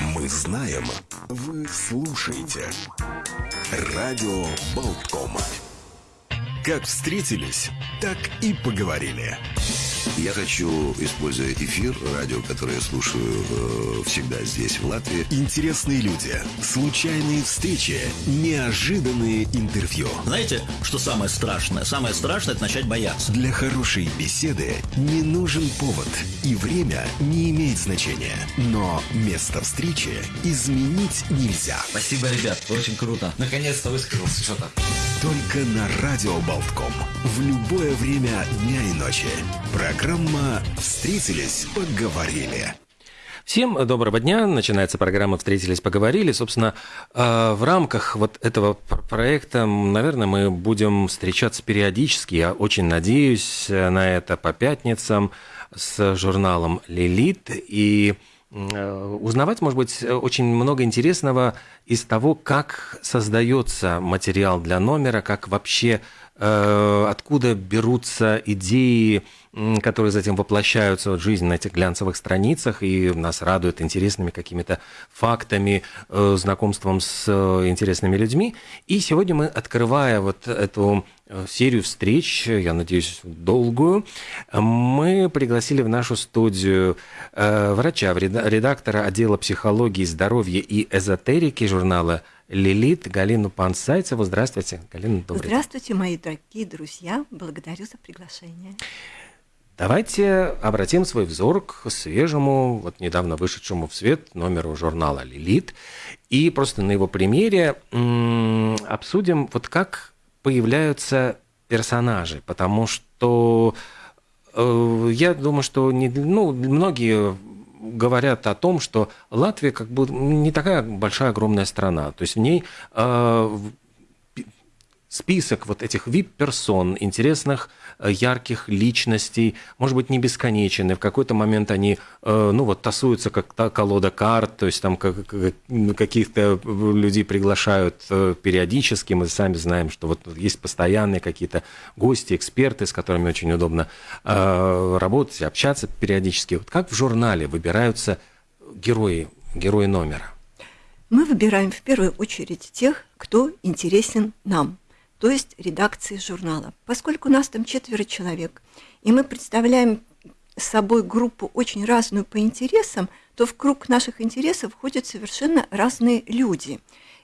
Мы знаем, вы слушаете. Радио Болткома. Как встретились, так и поговорили. Я хочу, используя эфир, радио, которое я слушаю э, всегда здесь, в Латвии. Интересные люди, случайные встречи, неожиданные интервью. Знаете, что самое страшное? Самое страшное – это начать бояться. Для хорошей беседы не нужен повод, и время не имеет значения. Но место встречи изменить нельзя. Спасибо, ребят, очень круто. Наконец-то высказался что-то. Только на Радио Болтком. В любое время дня и ночи. Программа «Встретились, поговорили». Всем доброго дня. Начинается программа «Встретились, поговорили». Собственно, э, в рамках вот этого проекта, наверное, мы будем встречаться периодически. Я очень надеюсь на это по пятницам с журналом «Лилит». И Э, узнавать, может быть, очень много интересного из того, как создается материал для номера, как вообще, э, откуда берутся идеи, которые затем воплощаются в жизнь на этих глянцевых страницах и нас радуют интересными какими-то фактами, э, знакомством с интересными людьми. И сегодня мы, открывая вот эту Э, серию встреч, я надеюсь, долгую, мы пригласили в нашу студию э, врача, редактора отдела психологии, здоровья и эзотерики журнала «Лилит» Галину Пансайцеву. Здравствуйте, Галина, добрый Здравствуйте, мои дорогие друзья. Благодарю за приглашение. Давайте обратим свой взор к свежему, вот недавно вышедшему в свет номеру журнала «Лилит». И просто на его примере обсудим, вот как появляются персонажи, потому что э, я думаю, что не, ну, многие говорят о том, что Латвия как бы не такая большая огромная страна, то есть в ней э, список вот этих VIP-персон, интересных, э, ярких личностей, может быть, не бесконечен, и в какой-то момент они, э, ну вот, тасуются как та колода карт, то есть там каких-то людей приглашают э, периодически, мы сами знаем, что вот есть постоянные какие-то гости, эксперты, с которыми очень удобно работать, общаться периодически. Вот как в журнале выбираются герои, герои номера? Мы выбираем в первую очередь тех, кто интересен нам – то есть редакции журнала. Поскольку нас там четверо человек, и мы представляем собой группу очень разную по интересам, то в круг наших интересов входят совершенно разные люди.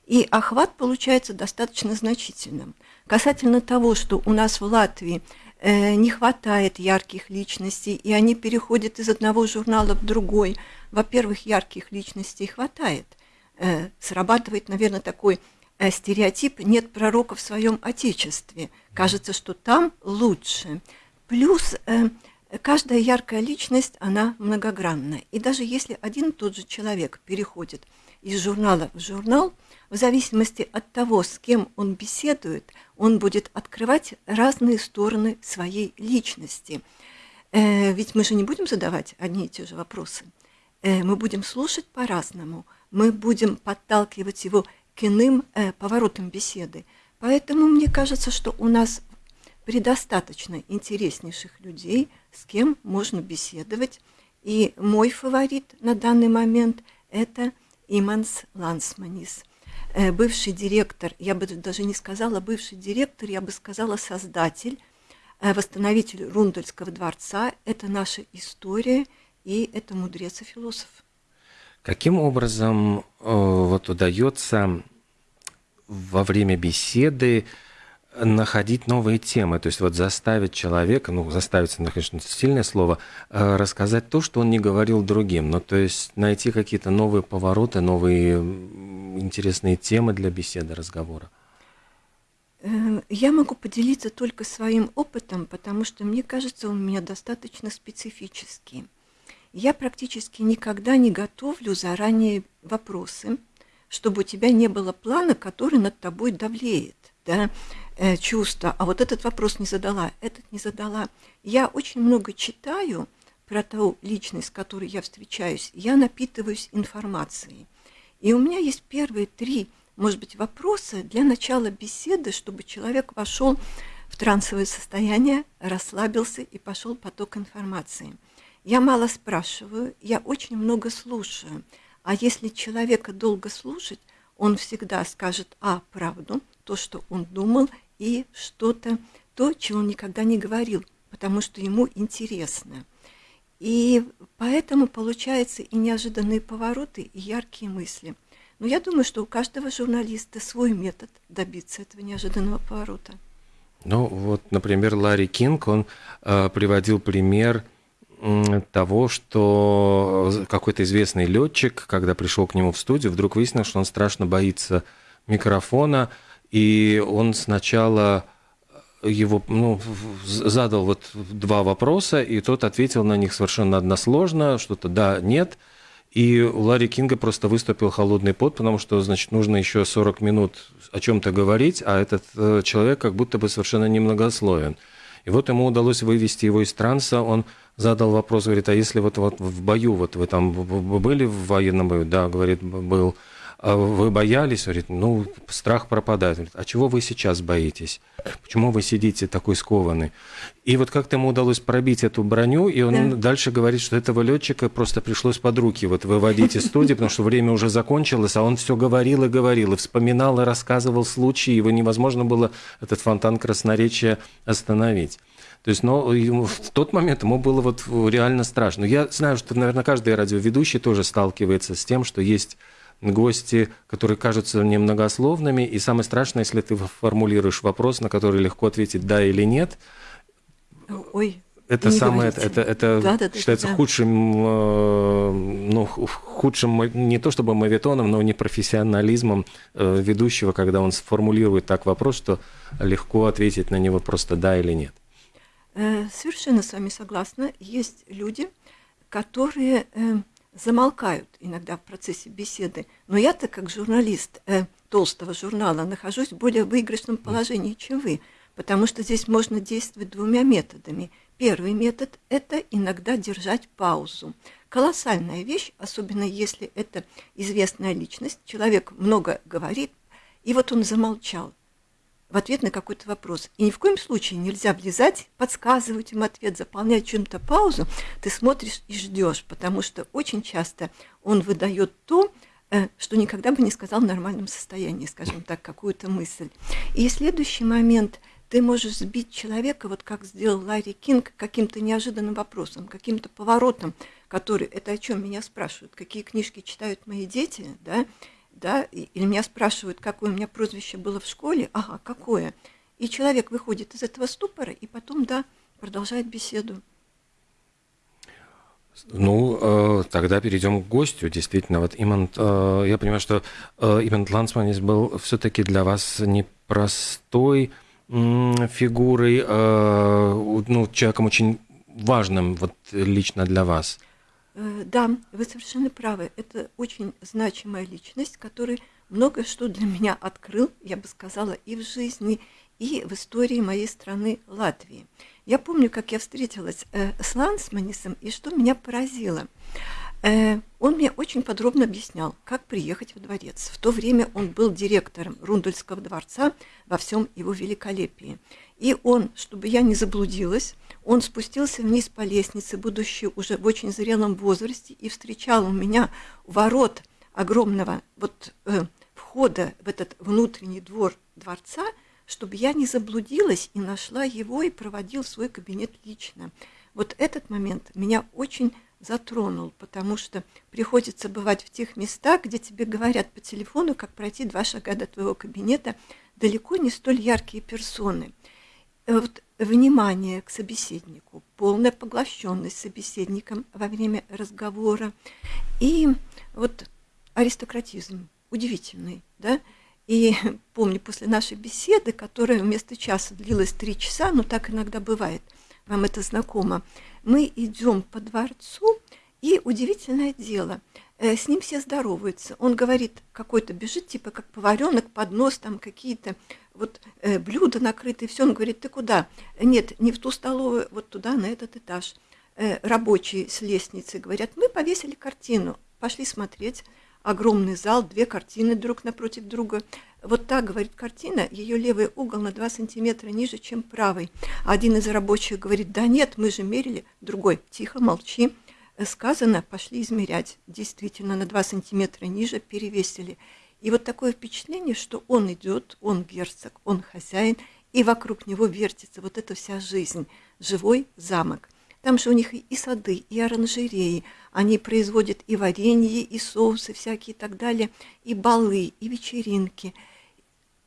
И охват получается достаточно значительным. Касательно того, что у нас в Латвии э, не хватает ярких личностей, и они переходят из одного журнала в другой, во-первых, ярких личностей хватает. Э, срабатывает, наверное, такой стереотип «нет пророка в своем отечестве». Кажется, что там лучше. Плюс э, каждая яркая личность, она многогранна. И даже если один и тот же человек переходит из журнала в журнал, в зависимости от того, с кем он беседует, он будет открывать разные стороны своей личности. Э, ведь мы же не будем задавать одни и те же вопросы. Э, мы будем слушать по-разному, мы будем подталкивать его к иным э, поворотам беседы. Поэтому мне кажется, что у нас предостаточно интереснейших людей, с кем можно беседовать. И мой фаворит на данный момент – это Иманс Лансманис, э, бывший директор, я бы даже не сказала бывший директор, я бы сказала создатель, э, восстановитель Рундельского дворца. Это наша история, и это мудрец и философ. Каким образом э, вот удается во время беседы находить новые темы, то есть вот заставить человека, ну, заставить, конечно, сильное слово, э, рассказать то, что он не говорил другим, ну, то есть найти какие-то новые повороты, новые интересные темы для беседы, разговора. Э, я могу поделиться только своим опытом, потому что мне кажется, он у меня достаточно специфический. Я практически никогда не готовлю заранее вопросы, чтобы у тебя не было плана, который над тобой давлеет, да, э, чувство. А вот этот вопрос не задала, этот не задала. Я очень много читаю про ту личность, с которой я встречаюсь. Я напитываюсь информацией. И у меня есть первые три, может быть, вопроса для начала беседы, чтобы человек вошел в трансовое состояние, расслабился и пошел поток информации. Я мало спрашиваю, я очень много слушаю. А если человека долго слушать, он всегда скажет, а, правду, то, что он думал, и что-то, то, чего он никогда не говорил, потому что ему интересно. И поэтому получаются и неожиданные повороты, и яркие мысли. Но я думаю, что у каждого журналиста свой метод добиться этого неожиданного поворота. Ну вот, например, Ларри Кинг, он э, приводил пример того, что какой-то известный летчик, когда пришел к нему в студию, вдруг выяснил, что он страшно боится микрофона, и он сначала его ну, задал вот два вопроса, и тот ответил на них совершенно односложно, что-то да, нет. И у Ларри Кинга просто выступил холодный пот, потому что, значит, нужно еще 40 минут о чем-то говорить, а этот э, человек как будто бы совершенно немногословен. И вот ему удалось вывести его из транса, он задал вопрос, говорит, а если вот, вот в бою, вот вы там были в военном бою? Да, говорит, был. А вы боялись? Говорит, ну, страх пропадает. Говорит, а чего вы сейчас боитесь? Почему вы сидите такой скованный? И вот как-то ему удалось пробить эту броню, и он да. дальше говорит, что этого летчика просто пришлось под руки вот выводить из студии, потому что время уже закончилось, а он все говорил и говорил, и вспоминал, и рассказывал случаи, его невозможно было этот фонтан красноречия остановить. То есть, но в тот момент ему было вот реально страшно. Я знаю, что, наверное, каждый радиоведущий тоже сталкивается с тем, что есть гости, которые кажутся немногословными, и самое страшное, если ты формулируешь вопрос, на который легко ответить «да» или «нет», Ой, это самое, это, это, это да, да, считается да. худшим, э, ну, худшим не то чтобы мавитоном, но непрофессионализмом э, ведущего, когда он сформулирует так вопрос, что легко ответить на него просто да или нет. Э, совершенно с вами согласна. Есть люди, которые замолкают иногда в процессе беседы. Но я-то, как журналист э, толстого журнала, нахожусь в более выигрышном положении, чем вы, потому что здесь можно действовать двумя методами. Первый метод – это иногда держать паузу. Колоссальная вещь, особенно если это известная личность, человек много говорит, и вот он замолчал в ответ на какой-то вопрос. И ни в коем случае нельзя влезать, подсказывать им ответ, заполнять чем-то паузу. Ты смотришь и ждешь, потому что очень часто он выдает то, э, что никогда бы не сказал в нормальном состоянии, скажем так, какую-то мысль. И следующий момент – ты можешь сбить человека, вот как сделал Ларри Кинг, каким-то неожиданным вопросом, каким-то поворотом, который, это о чем меня спрашивают, какие книжки читают мои дети, да, да, или меня спрашивают, какое у меня прозвище было в школе, ага, какое. И человек выходит из этого ступора и потом, да, продолжает беседу. Ну, э, тогда перейдем к гостю. Действительно, вот Имант, э, я понимаю, что э, Имант Лансманис был все-таки для вас непростой фигурой, ну, человеком очень важным вот лично для вас. Э, да, вы совершенно правы. Это очень значимая личность, который много что для меня открыл, я бы сказала, и в жизни, и в истории моей страны Латвии. Я помню, как я встретилась э, с Лансманисом, и что меня поразило. Э, он мне очень подробно объяснял, как приехать в дворец. В то время он был директором Рундульского дворца во всем его великолепии. И он, чтобы я не заблудилась, он спустился вниз по лестнице, будучи уже в очень зрелом возрасте, и встречал у меня ворот огромного вот э, входа в этот внутренний двор дворца, чтобы я не заблудилась и нашла его и проводил в свой кабинет лично. Вот этот момент меня очень затронул, потому что приходится бывать в тех местах, где тебе говорят по телефону, как пройти два шага до твоего кабинета, далеко не столь яркие персоны. Э, вот внимание к собеседнику, полная поглощенность собеседником во время разговора и вот аристократизм удивительный, да, и помню, после нашей беседы, которая вместо часа длилась три часа, но так иногда бывает, вам это знакомо, мы идем по дворцу, и удивительное дело, э, с ним все здороваются. Он говорит, какой-то бежит, типа как поваренок, поднос, там какие-то вот э, блюда накрытые, все. Он говорит, ты куда? Нет, не в ту столовую, вот туда, на этот этаж. Э, рабочие с лестницы говорят, мы повесили картину, пошли смотреть. Огромный зал, две картины друг напротив друга. Вот так, говорит картина, ее левый угол на 2 сантиметра ниже, чем правый. Один из рабочих говорит, да нет, мы же мерили. Другой, тихо, молчи. сказано, пошли измерять. Действительно, на 2 сантиметра ниже перевесили. И вот такое впечатление, что он идет, он герцог, он хозяин, и вокруг него вертится вот эта вся жизнь, живой замок. Там же у них и сады, и оранжереи, они производят и варенье, и соусы всякие и так далее, и балы, и вечеринки,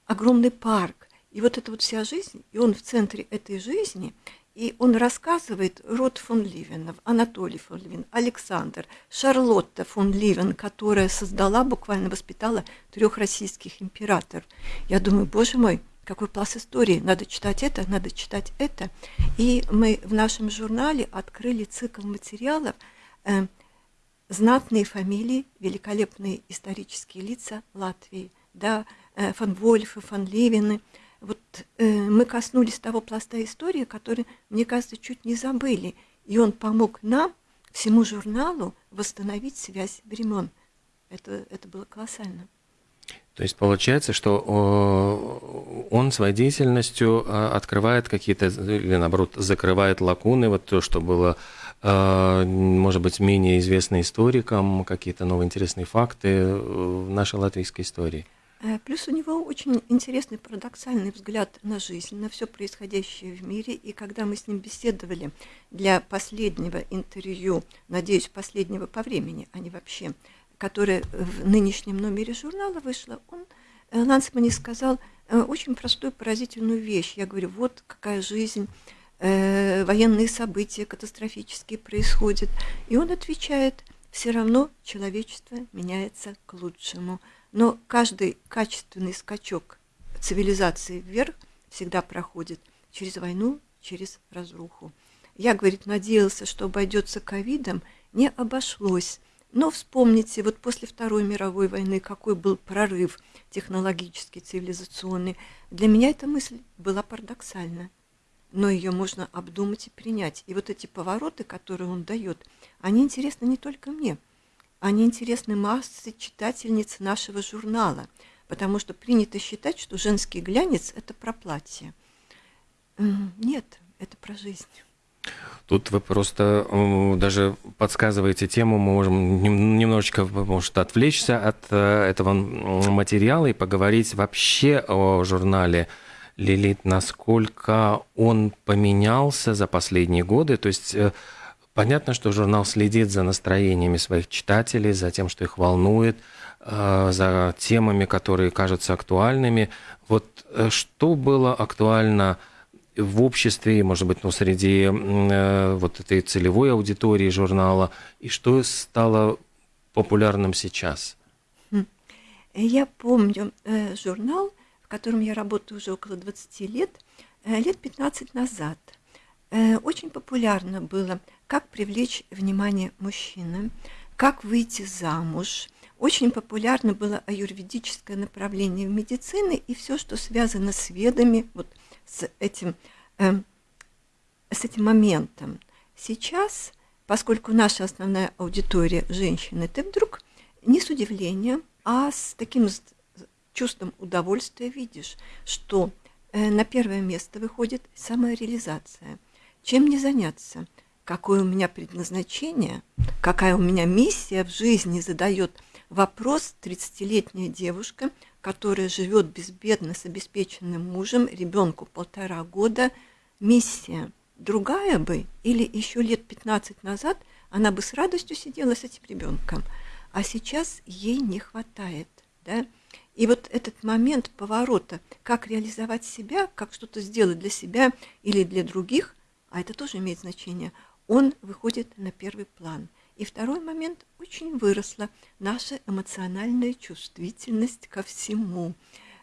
огромный парк. И вот эта вот вся жизнь, и он в центре этой жизни, и он рассказывает род фон Ливенов, Анатолий фон Ливен, Александр, Шарлотта фон Ливен, которая создала, буквально воспитала трех российских императоров. Я думаю, боже мой, какой пласт истории, надо читать это, надо читать это. И мы в нашем журнале открыли цикл материалов э, «Знатные фамилии, великолепные исторические лица Латвии». Да, фон Вольфы, фон Ливены – вот э, мы коснулись того пласта истории, который, мне кажется, чуть не забыли. И он помог нам, всему журналу, восстановить связь времен. Это, это было колоссально. То есть получается, что он своей деятельностью а, открывает какие-то, или наоборот, закрывает лакуны, вот то, что было, может быть, менее известно историкам, какие-то новые интересные факты в нашей латвийской истории. Э, плюс у него очень интересный парадоксальный взгляд на жизнь, на все происходящее в мире. И когда мы с ним беседовали для последнего интервью, надеюсь, последнего по времени, а не вообще, которое в нынешнем номере журнала вышло, он э, Лансмани сказал э, очень простую, поразительную вещь. Я говорю, вот какая жизнь, военные события катастрофические происходят. И он отвечает, все равно человечество меняется к лучшему – но каждый качественный скачок цивилизации вверх всегда проходит через войну, через разруху. Я, говорит, надеялся, что обойдется ковидом, не обошлось. Но вспомните, вот после Второй мировой войны какой был прорыв технологический, цивилизационный. Для меня эта мысль была парадоксальна. Но ее можно обдумать и принять. И вот эти повороты, которые он дает, они интересны не только мне – они интересны массе читательниц нашего журнала, потому что принято считать, что женский глянец – это про платье. Нет, это про жизнь. Тут вы просто даже подсказываете тему, мы можем немножечко, может, отвлечься от э, этого материала и поговорить вообще о журнале Лилит, насколько он поменялся за последние годы. То есть э, Понятно, что журнал следит за настроениями своих читателей, за тем, что их волнует, э, за темами, которые кажутся актуальными. Вот э, что было актуально в обществе, может быть, ну, среди э, вот этой целевой аудитории журнала, и что стало популярным сейчас? Хм. Я помню журнал, в котором я работаю уже около 20 лет, лет 15 назад. Очень популярно было как привлечь внимание мужчины, как выйти замуж. Очень популярно было аюрведическое направление в медицине и все, что связано с ведами, вот с этим, э, с этим моментом. Сейчас, поскольку наша основная аудитория женщины, ты вдруг не с удивлением, а с таким чувством удовольствия видишь, что э, на первое место выходит самореализация. Чем не заняться – какое у меня предназначение, какая у меня миссия в жизни, задает вопрос 30-летняя девушка, которая живет безбедно с обеспеченным мужем, ребенку полтора года. Миссия другая бы, или еще лет 15 назад она бы с радостью сидела с этим ребенком, а сейчас ей не хватает. Да? И вот этот момент поворота, как реализовать себя, как что-то сделать для себя или для других, а это тоже имеет значение – он выходит на первый план. И второй момент, очень выросла наша эмоциональная чувствительность ко всему,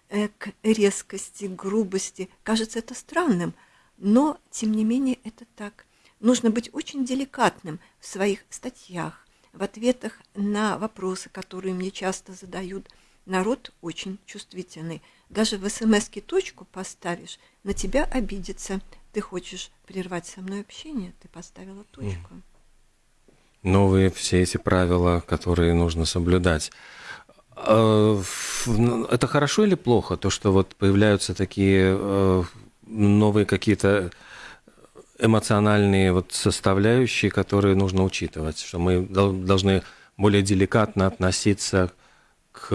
э, к резкости, грубости. Кажется это странным, но тем не менее это так. Нужно быть очень деликатным в своих статьях, в ответах на вопросы, которые мне часто задают. Народ очень чувствительный. Даже в смс точку поставишь, на тебя обидится ты хочешь прервать со мной общение, ты поставила точку. Новые все эти правила, которые нужно соблюдать. А, это хорошо или плохо, то, что вот появляются такие э, новые какие-то эмоциональные вот составляющие, которые нужно учитывать, что мы должны более деликатно относиться к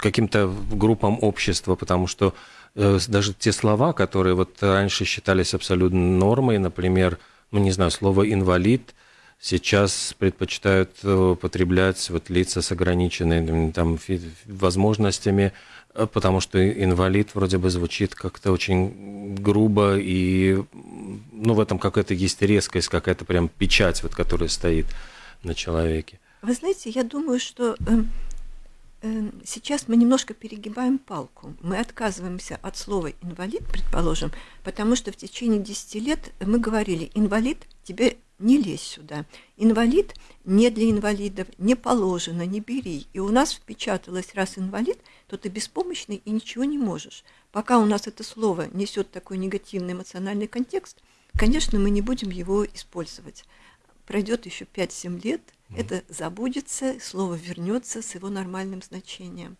каким-то группам общества, потому что даже те слова, которые вот раньше считались абсолютно нормой, например, ну не знаю, слово инвалид, сейчас предпочитают э, употреблять вот лица с ограниченными там возможностями, э, потому что инвалид вроде бы звучит как-то очень грубо и ну в этом какая-то есть резкость, какая-то прям печать, вот которая стоит на человеке. Вы знаете, я думаю, что э, э, сейчас мы немножко перегибаем палку. Мы отказываемся от слова инвалид, предположим, потому что в течение 10 лет мы говорили, инвалид, тебе не лезь сюда. Инвалид не для инвалидов, не положено, не бери. И у нас впечаталось, раз инвалид, то ты беспомощный и ничего не можешь. Пока у нас это слово несет такой негативный эмоциональный контекст, конечно, мы не будем его использовать. Пройдет еще 5-7 лет – это забудется, слово вернется с его нормальным значением.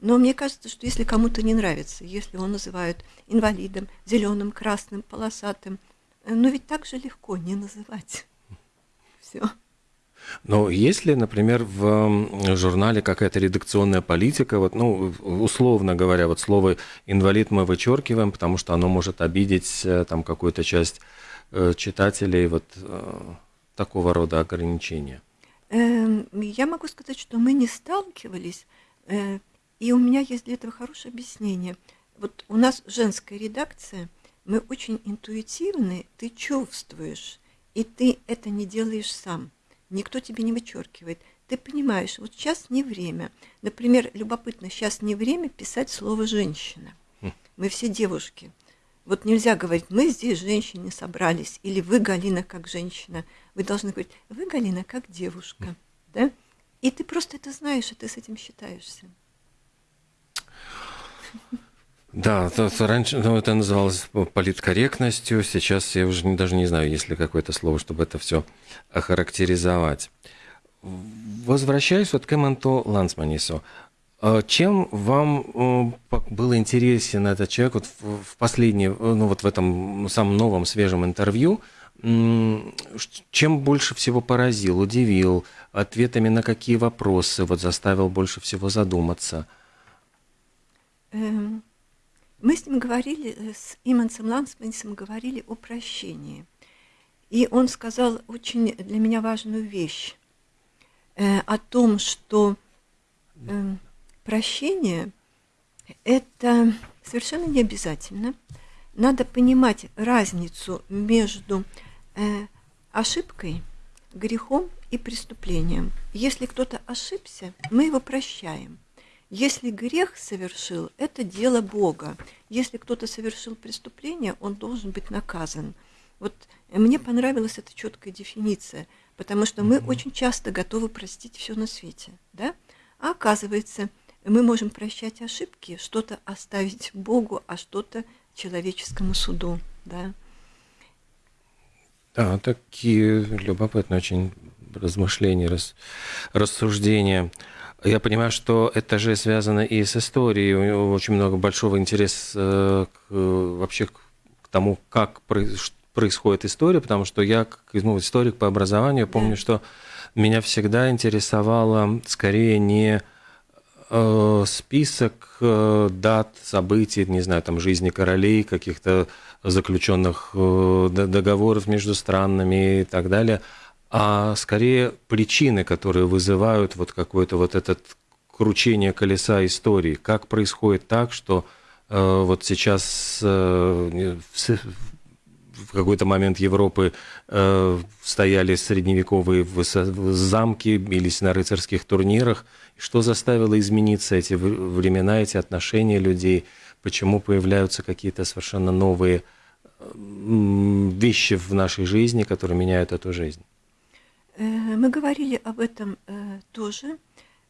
Но мне кажется, что если кому-то не нравится, если его называют инвалидом, зеленым, красным, полосатым, э, ну ведь так же легко не называть. Все. Но есть ли, например, в журнале какая-то редакционная политика, вот, ну, условно говоря, вот слово инвалид мы вычеркиваем, потому что оно может обидеть э, там какую-то часть э, читателей, вот такого рода ограничения? Эм, я могу сказать, что мы не сталкивались, э, и у меня есть для этого хорошее объяснение. Вот у нас женская редакция, мы очень интуитивны, ты чувствуешь, и ты это не делаешь сам. Никто тебе не вычеркивает. Ты понимаешь, вот сейчас не время. Например, любопытно, сейчас не время писать слово «женщина». Хм. Мы все девушки. Вот нельзя говорить, мы здесь женщины собрались, или вы, Галина, как женщина. Вы должны говорить, вы, Галина, как девушка. Да? И ты просто это знаешь, и ты с этим считаешься. Да, то, то раньше ну, это называлось политкорректностью, сейчас я уже не, даже не знаю, есть ли какое-то слово, чтобы это все охарактеризовать. Возвращаюсь вот к Эммонту Лансманису. А чем вам был интересен этот человек вот в последнее, ну вот в этом самом новом свежем интервью? Чем больше всего поразил, удивил, ответами на какие вопросы вот заставил больше всего задуматься? Эм, мы с ним говорили, э, с Имансом Лансманисом говорили о прощении. И он сказал очень для меня важную вещь э, о том, что э, Прощение – это совершенно не обязательно. Надо понимать разницу между э, ошибкой, грехом и преступлением. Если кто-то ошибся, мы его прощаем. Если грех совершил, это дело Бога. Если кто-то совершил преступление, он должен быть наказан. Вот мне понравилась эта четкая дефиниция, потому что мы очень часто готовы простить все на свете, да? А оказывается, мы можем прощать ошибки, что-то оставить Богу, а что-то человеческому суду. Да? Да, такие любопытные очень размышления, рас, рассуждения. Я понимаю, что это же связано и с историей. У него очень много большого интереса э, к, вообще к тому, как происходит история, потому что я, как ну, историк по образованию, помню, да. что меня всегда интересовало скорее не список э, дат, событий, не знаю, там, жизни королей, каких-то заключенных э, договоров между странами и так далее, а скорее причины, которые вызывают вот какое-то вот это кручение колеса истории. Как происходит так, что вот сейчас в какой-то момент Европы стояли средневековые замки, бились на рыцарских турнирах – что заставило измениться эти времена, эти отношения людей? Почему появляются какие-то совершенно новые вещи в нашей жизни, которые меняют эту жизнь? Э, мы говорили об этом э, тоже.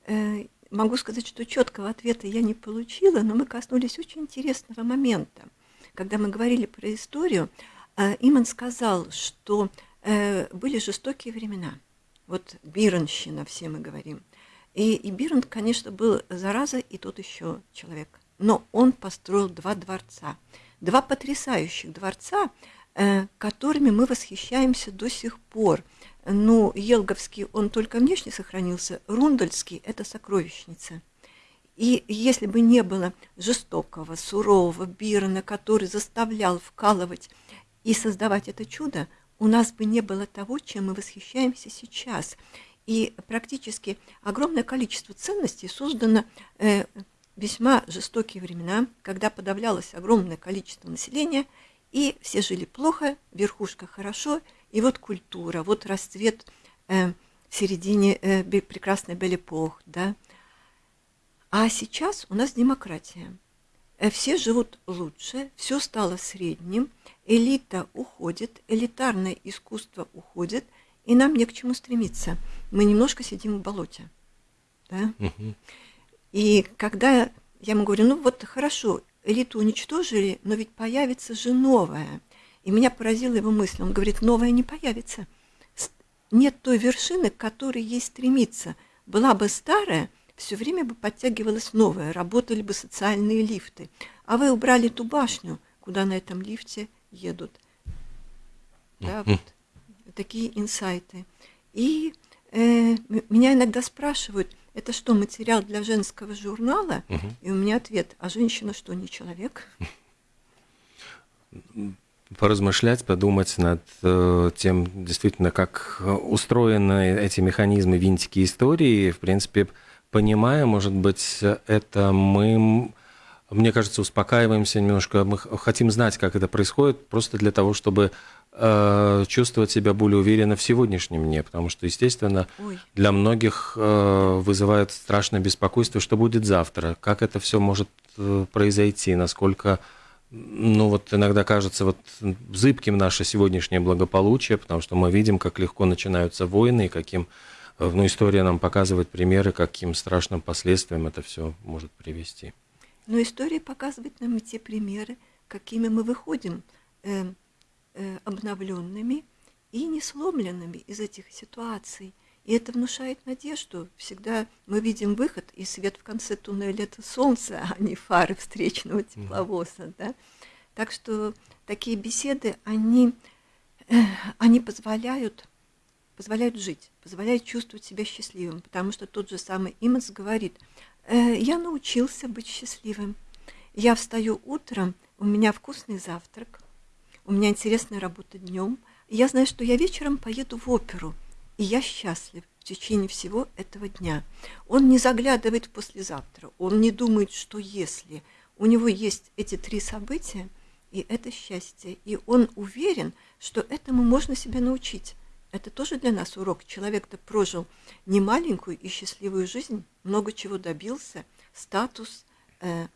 Э, могу сказать, что четкого ответа я не получила, но мы коснулись очень интересного момента. Когда мы говорили про историю, Иман сказал, что были жестокие времена. Вот Биренщина, все мы говорим – и, и Бирн, конечно, был зараза и тот еще человек. Но он построил два дворца. Два потрясающих дворца, э, которыми мы восхищаемся до сих пор. Ну, Елговский, он только внешне сохранился, Рундальский – это сокровищница. И если бы не было жестокого, сурового Бирона, который заставлял вкалывать и создавать это чудо, у нас бы не было того, чем мы восхищаемся сейчас. И практически огромное количество ценностей создано э, весьма жестокие времена, когда подавлялось огромное количество населения, и все жили плохо, верхушка хорошо, и вот культура, вот расцвет э, в середине э, прекрасной Белепох, да. А сейчас у нас демократия. Э, все живут лучше, все стало средним, элита уходит, элитарное искусство уходит, и нам не к чему стремиться. Мы немножко сидим в болоте. Да? Угу. И когда я ему говорю, ну вот хорошо, элиту уничтожили, но ведь появится же новая. И меня поразила его мысль. Он говорит, новая не появится. Нет той вершины, к которой ей стремиться. Была бы старая, все время бы подтягивалась новая, работали бы социальные лифты. А вы убрали ту башню, куда на этом лифте едут. Да, вот такие инсайты. И э, меня иногда спрашивают, это что, материал для женского журнала? Угу. И у меня ответ, а женщина что, не человек? поразмышлять, подумать над э, тем, действительно, как устроены эти механизмы, винтики истории. В принципе, понимая, может быть, это мы мне кажется, успокаиваемся немножко. Мы хотим знать, как это происходит, просто для того, чтобы э, чувствовать себя более уверенно в сегодняшнем дне, потому что, естественно, Ой. для многих э, вызывает страшное беспокойство, что будет завтра, как это все может э, произойти, насколько, ну вот иногда кажется вот зыбким наше сегодняшнее благополучие, потому что мы видим, как легко начинаются войны и каким э, ну, история нам показывает примеры, каким страшным последствиям это все может привести. Но история показывает нам и те примеры, какими мы выходим э, э, обновленными и не сломленными из этих ситуаций. И это внушает надежду. Всегда мы видим выход, и свет в конце туннеля – это солнце, а не фары встречного тепловоза. Да? Так что такие беседы, они, э, они позволяют, позволяют жить, позволяют чувствовать себя счастливым, потому что тот же самый Иманс говорит – Э, я научился быть счастливым. Я встаю утром, у меня вкусный завтрак, у меня интересная работа днем. Я знаю, что я вечером поеду в оперу, и я счастлив в течение всего этого дня. Он не заглядывает в послезавтра, он не думает, что если. У него есть эти три события, и это счастье. И он уверен, что этому можно себя научить. Это тоже для нас урок. Человек-то прожил немаленькую и счастливую жизнь, много чего добился, статус, э,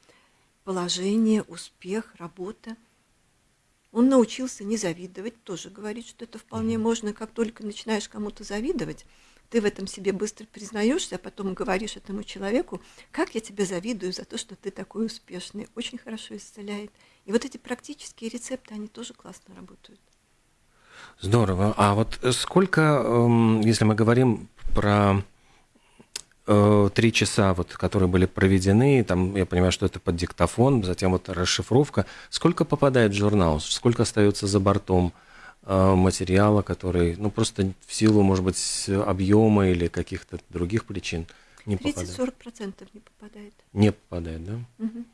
положение, успех, работа. Он научился не завидовать, тоже говорит, что это вполне можно, как только начинаешь кому-то завидовать, ты в этом себе быстро признаешься, а потом говоришь этому человеку, как я тебе завидую за то, что ты такой успешный, очень хорошо исцеляет. И вот эти практические рецепты, они тоже классно работают. Здорово. А вот сколько, эм, если мы говорим про э, три часа, вот, которые были проведены, там, я понимаю, что это под диктофон, затем вот расшифровка, сколько попадает в журнал, сколько остается за бортом э, материала, который, ну, просто в силу, может быть, объема или каких-то других причин не 30-40% попадает? не попадает. Не попадает, да? Угу.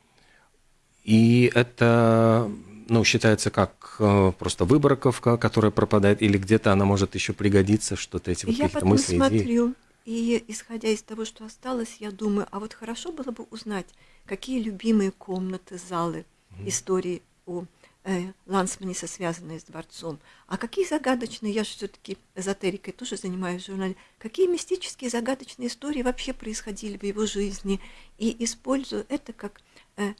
И это ну, считается как э, просто выборковка, которая пропадает, или где-то она может еще пригодиться, что-то эти вот какие-то мысли, смотрю, и исходя из того, что осталось, я думаю, а вот хорошо было бы узнать, какие любимые комнаты, залы, mm-hmm. истории у э, Лансманиса, связанные с дворцом, а какие загадочные, я же все-таки эзотерикой тоже занимаюсь в журнале, какие мистические загадочные истории вообще происходили в его жизни, и использую это как э,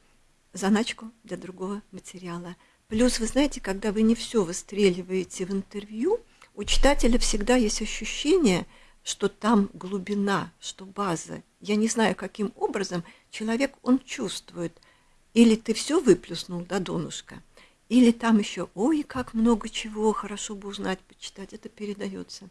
заначку для другого материала. Плюс, вы знаете, когда вы не все выстреливаете в интервью, у читателя всегда есть ощущение, что там глубина, что база. Я не знаю, каким образом человек, он чувствует. Или ты все выплюснул до донышка, или там еще, ой, как много чего, хорошо бы узнать, почитать, это передается.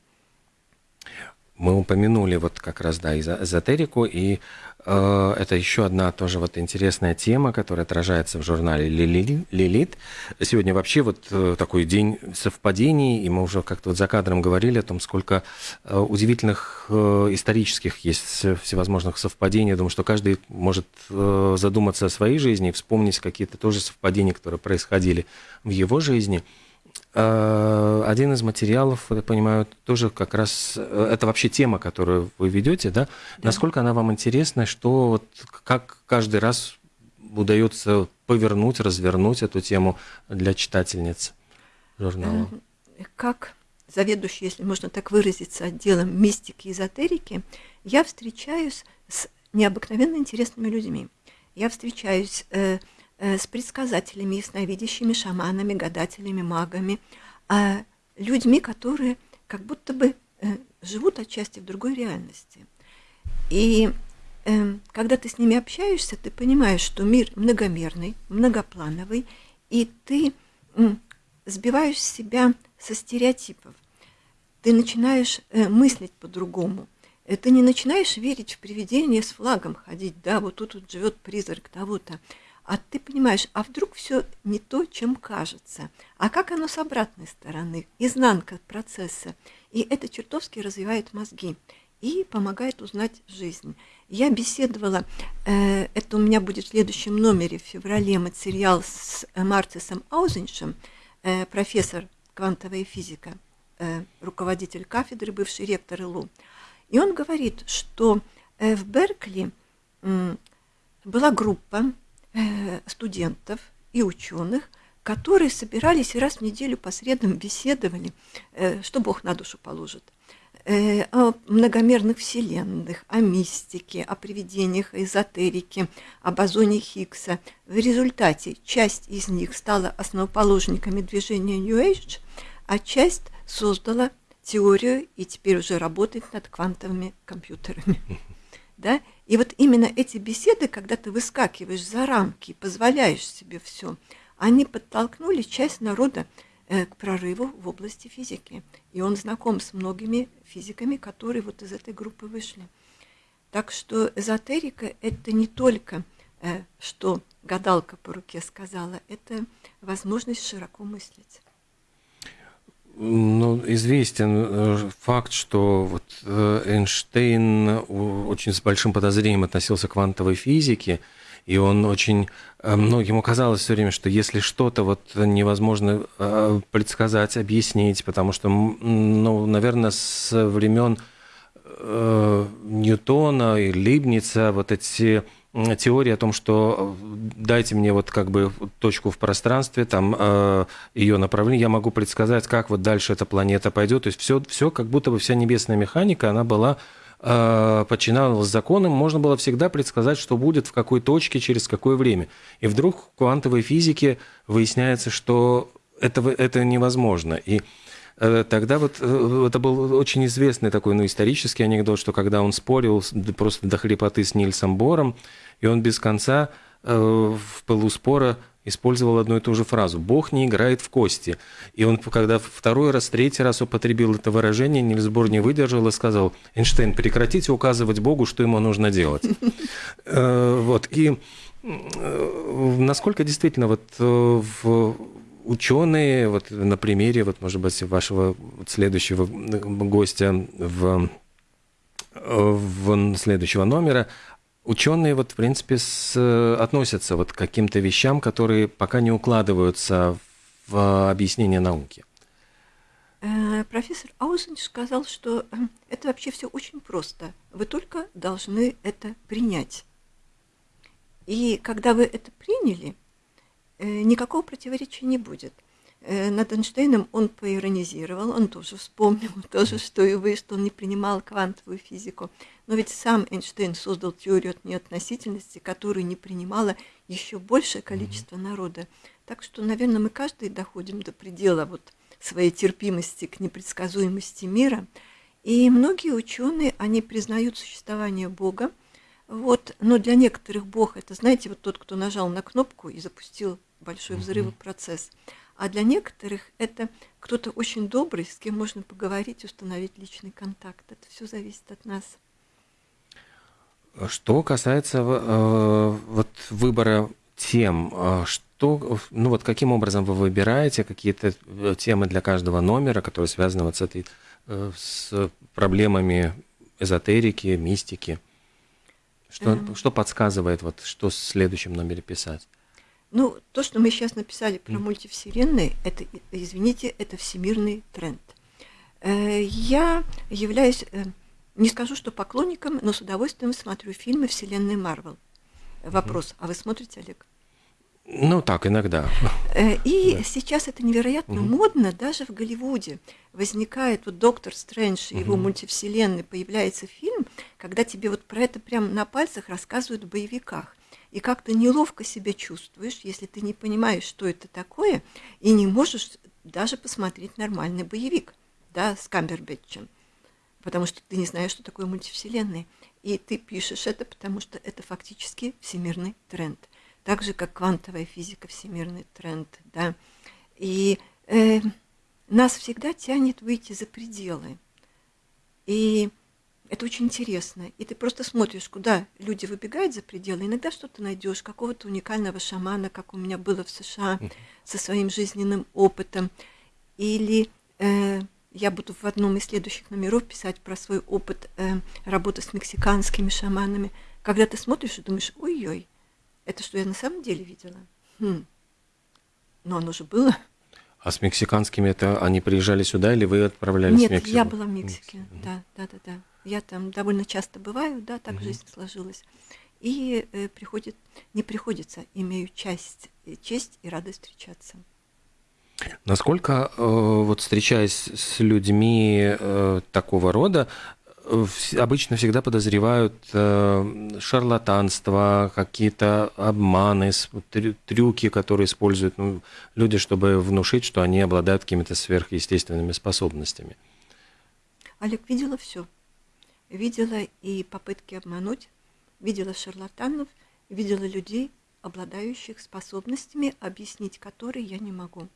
Мы упомянули вот как раз, да, эзотерику, и э, это еще одна тоже вот интересная тема, которая отражается в журнале «Лилит». Сегодня вообще вот э, такой день совпадений, и мы уже как-то вот за кадром говорили о том, сколько э, удивительных э, исторических есть всевозможных совпадений. Я думаю, что каждый может э, задуматься о своей жизни и вспомнить какие-то тоже совпадения, которые происходили в его жизни – один из материалов, я понимаю, тоже как раз э, это вообще тема, которую вы ведете, да? да. Насколько она вам интересна, что вот как каждый раз удается повернуть, развернуть эту тему для читательниц журнала? Э, как заведующий, если можно так выразиться, отделом мистики и эзотерики, я встречаюсь с необыкновенно интересными людьми. Я встречаюсь Э, с предсказателями, ясновидящими, шаманами, гадателями, магами, а людьми, которые как будто бы э, живут отчасти в другой реальности. И э, когда ты с ними общаешься, ты понимаешь, что мир многомерный, многоплановый, и ты сбиваешь себя со стереотипов. Ты начинаешь мыслить по-другому. Ты не начинаешь верить в привидения с флагом ходить, да, вот тут вот живет призрак того-то а ты понимаешь, а вдруг все не то, чем кажется, а как оно с обратной стороны, изнанка процесса. И это чертовски развивает мозги и помогает узнать жизнь. Я беседовала, э, это у меня будет в следующем номере в феврале материал с Марцисом Аузеншем, э, профессор квантовая физика, э, руководитель кафедры, бывший ректор ИЛУ. И он говорит, что э, в Беркли э, была группа Э, студентов и ученых, которые собирались и раз в неделю по средам беседовали, э, что Бог на душу положит, э, о многомерных вселенных, о мистике, о привидениях, эзотерике, о бозоне Хиггса. В результате часть из них стала основоположниками движения New Age, а часть создала теорию и теперь уже работает над квантовыми компьютерами. Да? И вот именно эти беседы, когда ты выскакиваешь за рамки и позволяешь себе все, они подтолкнули часть народа э, к прорыву в области физики. И он знаком с многими физиками, которые вот из этой группы вышли. Так что эзотерика – это не только, э, что гадалка по руке сказала, это возможность широко мыслить. Ну, известен э, факт, что вот э, Эйнштейн очень с большим подозрением относился к квантовой физике, и он очень э, многим казалось все время, что если что-то вот невозможно предсказать, объяснить, потому что, ну, наверное, с времен Ньютона и Либница вот эти теория о том, что э, дайте мне вот как бы точку в пространстве, там э, ее направление, я могу предсказать, как вот дальше эта планета пойдет. То есть все, все как будто бы вся небесная механика, она была э, подчинялась законам, можно было всегда предсказать, что будет в какой точке, через какое время. И вдруг в квантовой физике выясняется, что это, это невозможно. И тогда вот э, это был очень известный такой, ну, исторический анекдот, что когда он спорил просто до хрипоты с Нильсом Бором, и он без конца э, в пылу спора использовал одну и ту же фразу «Бог не играет в кости». И он, когда второй раз, третий раз употребил это выражение, Нильс Бор не выдержал и сказал «Эйнштейн, прекратите указывать Богу, что ему нужно делать». Вот, и насколько действительно вот в ученые, вот на примере, вот, может быть, вашего следующего гостя в, в следующего номера, ученые, вот, в принципе, с, относятся вот к каким-то вещам, которые пока не укладываются в объяснение науки. Э, профессор Аузенч сказал, что э, это вообще все очень просто. Вы только должны это принять. И когда вы это приняли, никакого противоречия не будет. Э, над Эйнштейном он поиронизировал, он тоже вспомнил, тоже, что и вы, что он не принимал квантовую физику. Но ведь сам Эйнштейн создал теорию от неотносительности, которую не принимало еще большее количество народа. Так что, наверное, мы каждый доходим до предела вот своей терпимости к непредсказуемости мира. И многие ученые, они признают существование Бога, вот, но для некоторых Бог это, знаете, вот тот, кто нажал на кнопку и запустил большой взрывный процесс. А для некоторых это кто-то очень добрый, с кем можно поговорить, установить личный контакт. Это все зависит от нас. Что касается э, вот выбора тем, э, что, ну вот каким образом вы выбираете какие-то э, темы для каждого номера, которые связаны вот с этой, э, с проблемами эзотерики, мистики? Что, эм. что подсказывает, вот, что в следующем номере писать? Ну, то, что мы сейчас написали про mm. мультивселенные, это, извините, это всемирный тренд. Э, я являюсь не скажу, что поклонником, но с удовольствием смотрю фильмы вселенной Марвел. Вопрос, mm-hmm. а вы смотрите, Олег? Ну, так, иногда. Э, и да. сейчас это невероятно угу. модно, даже в Голливуде. Возникает вот Доктор Стрэндж и угу. его мультивселенной, появляется фильм, когда тебе вот про это прямо на пальцах рассказывают в боевиках. И как то неловко себя чувствуешь, если ты не понимаешь, что это такое, и не можешь даже посмотреть нормальный боевик, да, с Камбербэтчем потому что ты не знаешь, что такое мультивселенная. И ты пишешь это, потому что это фактически всемирный тренд. Так же, как квантовая физика, всемирный тренд. Да? И э, нас всегда тянет выйти за пределы. И это очень интересно. И ты просто смотришь, куда люди выбегают за пределы. Иногда что-то найдешь, какого-то уникального шамана, как у меня было в США, со своим жизненным опытом. Или э, я буду в одном из следующих номеров писать про свой опыт э, работы с мексиканскими шаманами. Когда ты смотришь и думаешь, ой-ой, это что я на самом деле видела? Хм. Но оно же было. А с мексиканскими это они приезжали сюда или вы отправлялись Нет, в Мексику? я была в Мексике, Мексика. да, да, да, да. Я там довольно часто бываю, да, так угу. жизнь сложилась. И э, приходит, не приходится, имею часть, э, честь и радость встречаться. Насколько, э, вот встречаясь с людьми э, такого рода, обычно всегда подозревают э, шарлатанство, какие-то обманы, трюки, которые используют ну, люди, чтобы внушить, что они обладают какими-то сверхъестественными способностями. Олег видела все. Видела и попытки обмануть, видела шарлатанов, видела людей, обладающих способностями, объяснить которые я не могу.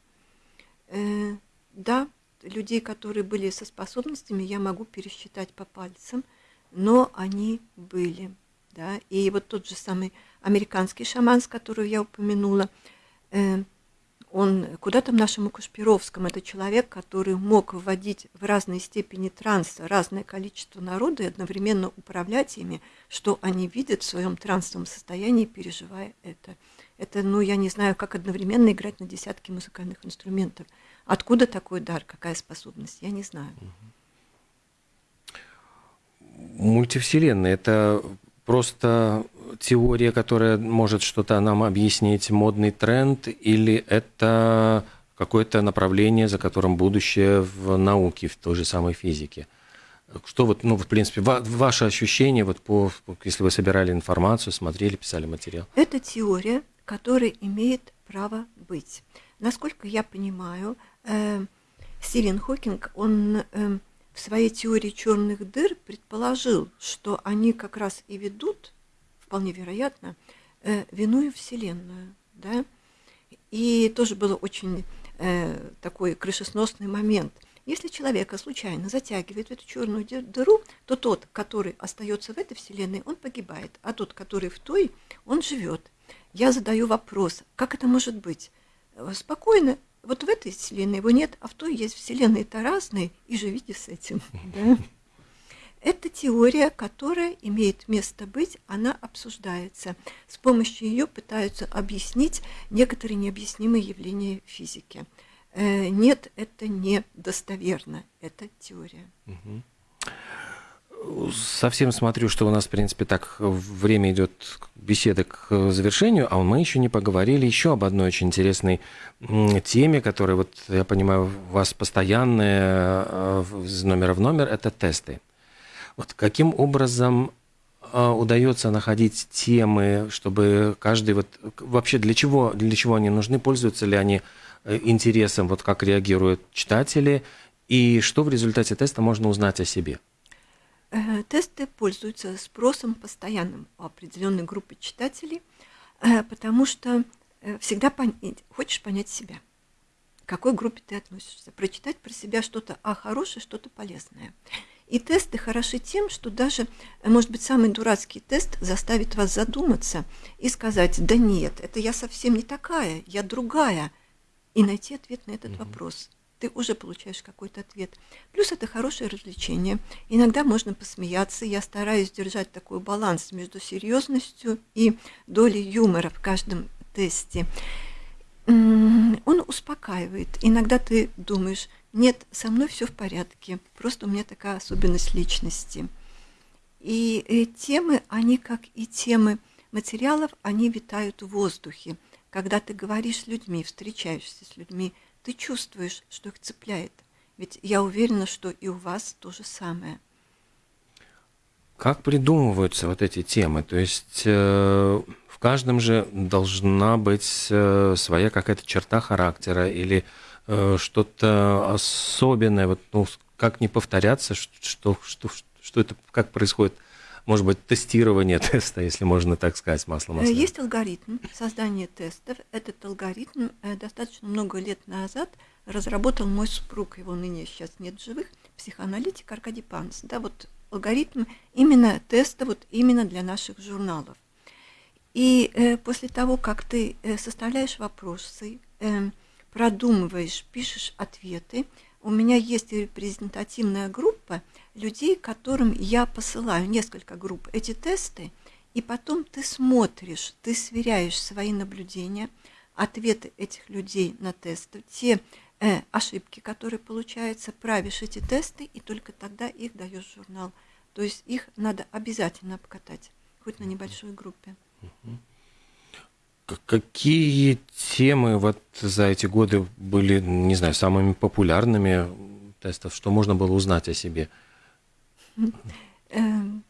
Э, да, людей, которые были со способностями, я могу пересчитать по пальцам, но они были. Да? И вот тот же самый американский шаман, с которого я упомянула, э, он куда там нашему Кашпировскому, это человек, который мог вводить в разной степени транса разное количество народа и одновременно управлять ими, что они видят в своем трансовом состоянии, переживая это. Это, ну, я не знаю, как одновременно играть на десятки музыкальных инструментов. Откуда такой дар, какая способность, я не знаю. Мультивселенная – это просто теория, которая может что-то нам объяснить, модный тренд, или это какое-то направление, за которым будущее в науке, в той же самой физике? Что вот, ну, в принципе, ва- ваше ощущение, вот по, если вы собирали информацию, смотрели, писали материал? Это теория, которая имеет право быть. Насколько я понимаю, Стивен Хокинг, он э, в своей теории черных дыр предположил, что они как раз и ведут, вполне вероятно, э, виную Вселенную. Да? И тоже был очень э, такой крышесносный момент – если человека случайно затягивает в эту черную дыру, то тот, который остается в этой вселенной, он погибает, а тот, который в той, он живет. Я задаю вопрос, как это может быть? Э, спокойно, вот в этой вселенной его нет, а в той есть вселенные-то разные, и живите с этим. Да? Это теория, которая имеет место быть, она обсуждается. С помощью ее пытаются объяснить некоторые необъяснимые явления физики. Э, нет, это не достоверно, это теория. Совсем смотрю, что у нас, в принципе, так время идет беседы к завершению, а мы еще не поговорили еще об одной очень интересной теме, которая, вот я понимаю, у вас постоянная э, из номера в номер, это тесты. Вот каким образом э, удается находить темы, чтобы каждый вот вообще для чего для чего они нужны, пользуются ли они Э, интересом, вот как реагируют читатели, и что в результате теста можно узнать о себе? Э, тесты пользуются спросом постоянным у определенной группы читателей, э, потому что всегда пон... хочешь понять себя. к какой группе ты относишься. Прочитать про себя что-то а хорошее, что-то полезное. И тесты хороши тем, что даже, может быть, самый дурацкий тест заставит вас задуматься и сказать, да нет, это я совсем не такая, я другая, и найти ответ на этот mm-hmm. вопрос. Ты уже получаешь какой-то ответ. Плюс это хорошее развлечение. Иногда можно посмеяться. Я стараюсь держать такой баланс между серьезностью и долей юмора в каждом тесте. Он успокаивает. Иногда ты думаешь, нет, со мной все в порядке, просто у меня такая особенность личности. И, и темы, они как и темы материалов, они витают в воздухе. Когда ты говоришь с людьми, встречаешься с людьми, ты чувствуешь, что их цепляет. Ведь я уверена, что и у вас то же самое. Как придумываются вот эти темы? То есть э, в каждом же должна быть э, своя какая-то черта характера или Э, что-то особенное, вот, ну, как не повторяться, что, что, что это, как происходит, может быть, тестирование теста, если можно так сказать, масло масляное. Есть алгоритм создания тестов. Этот алгоритм э, достаточно много лет назад разработал мой супруг, его ныне сейчас нет живых, психоаналитик Аркадий Панс. Да, вот алгоритм именно теста, вот именно для наших журналов. И э, после того, как ты э, составляешь вопросы, э, продумываешь, пишешь ответы. У меня есть репрезентативная группа людей, которым я посылаю несколько групп эти тесты, и потом ты смотришь, ты сверяешь свои наблюдения, ответы этих людей на тесты, те э, ошибки, которые получаются, правишь эти тесты, и только тогда их даешь в журнал. То есть их надо обязательно обкатать, хоть на небольшой группе. Какие темы вот за эти годы были, не знаю, самыми популярными тестов? Что можно было узнать о себе? Эм,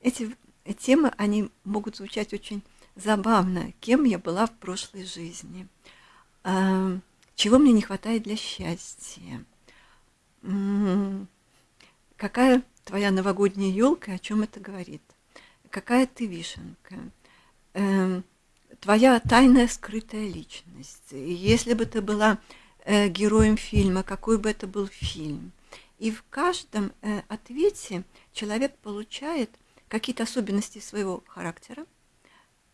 эти темы, они могут звучать очень забавно. Кем я была в прошлой жизни? Эм, чего мне не хватает для счастья? Какая твоя новогодняя елка, о чем это говорит? Какая ты вишенка? Твоя тайная скрытая личность. И если бы ты была э, героем фильма, какой бы это был фильм. И в каждом э, ответе человек получает какие-то особенности своего характера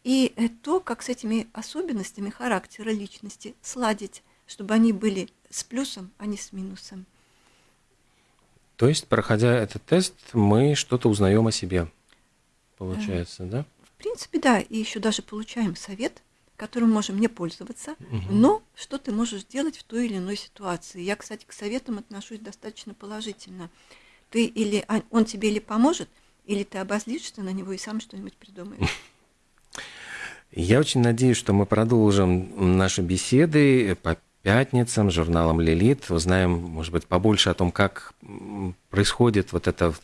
и э, то, как с этими особенностями характера личности сладить, чтобы они были с плюсом, а не с минусом. То есть, проходя этот тест, мы что-то узнаем о себе, получается, да? В принципе, да, и еще даже получаем совет, которым можем не пользоваться, угу. но что ты можешь делать в той или иной ситуации. Я, кстати, к советам отношусь достаточно положительно. Ты или а, он тебе или поможет, или ты обозлишься на него и сам что-нибудь придумаешь. Я очень надеюсь, что мы продолжим наши беседы по пятницам журналом «Лилит». Узнаем, может быть, побольше о том, как происходит вот это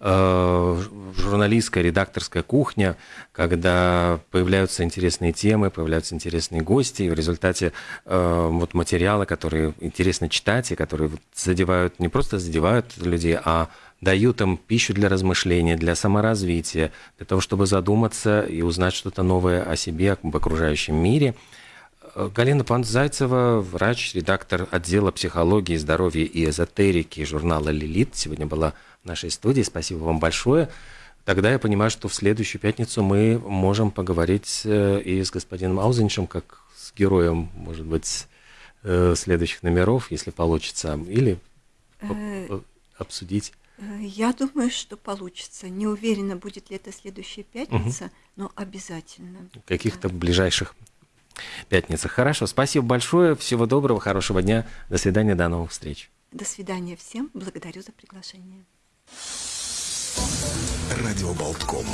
журналистская, редакторская кухня, когда появляются интересные темы, появляются интересные гости, и в результате э, вот материалы, которые интересно читать, и которые задевают, не просто задевают людей, а дают им пищу для размышления, для саморазвития, для того, чтобы задуматься и узнать что-то новое о себе, об окружающем мире. Э, Галина Панцзайцева, врач, редактор отдела психологии, здоровья и эзотерики журнала «Лилит», сегодня была нашей студии. Спасибо вам большое. Тогда я понимаю, что в следующую пятницу мы можем поговорить э, и с господином Аузеншем, как с героем, может быть, э, следующих номеров, если получится, или э, обсудить. Я думаю, что получится. Не уверена, будет ли это следующая пятница, угу. но обязательно. В каких-то да. ближайших пятницах. Хорошо, спасибо большое. Всего доброго, хорошего дня. До свидания, до новых встреч. До свидания всем. Благодарю за приглашение. Радио Болтком.